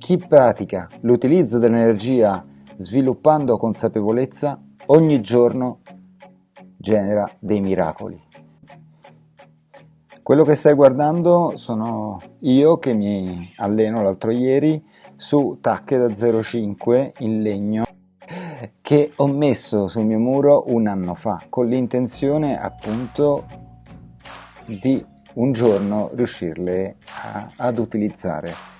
Chi pratica l'utilizzo dell'energia sviluppando consapevolezza ogni giorno genera dei miracoli. Quello che stai guardando sono io che mi alleno l'altro ieri su tacche da 0,5 in legno che ho messo sul mio muro un anno fa con l'intenzione appunto di un giorno riuscirle a, ad utilizzare.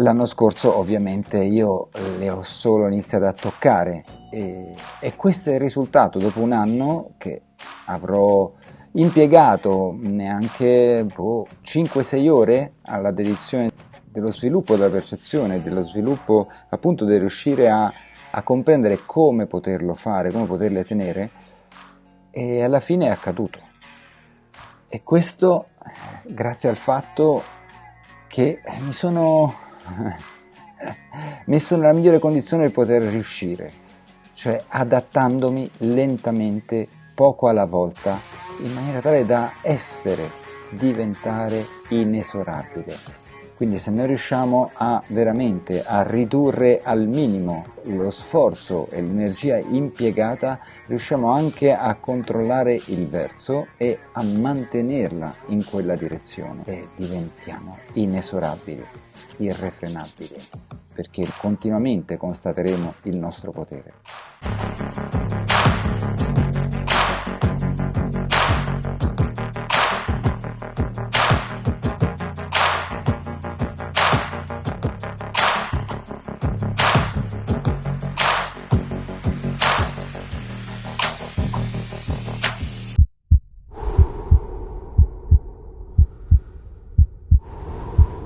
L'anno scorso ovviamente io le ho solo iniziate a toccare e, e questo è il risultato dopo un anno che avrò impiegato neanche boh, 5-6 ore alla dedizione dello sviluppo della percezione, dello sviluppo appunto di riuscire a, a comprendere come poterlo fare, come poterle tenere e alla fine è accaduto. E questo grazie al fatto che mi sono messo nella migliore condizione per poter riuscire, cioè adattandomi lentamente, poco alla volta, in maniera tale da essere, diventare inesorabile. Quindi se noi riusciamo a veramente a ridurre al minimo lo sforzo e l'energia impiegata, riusciamo anche a controllare il verso e a mantenerla in quella direzione e diventiamo inesorabili, irrefrenabili, perché continuamente constateremo il nostro potere.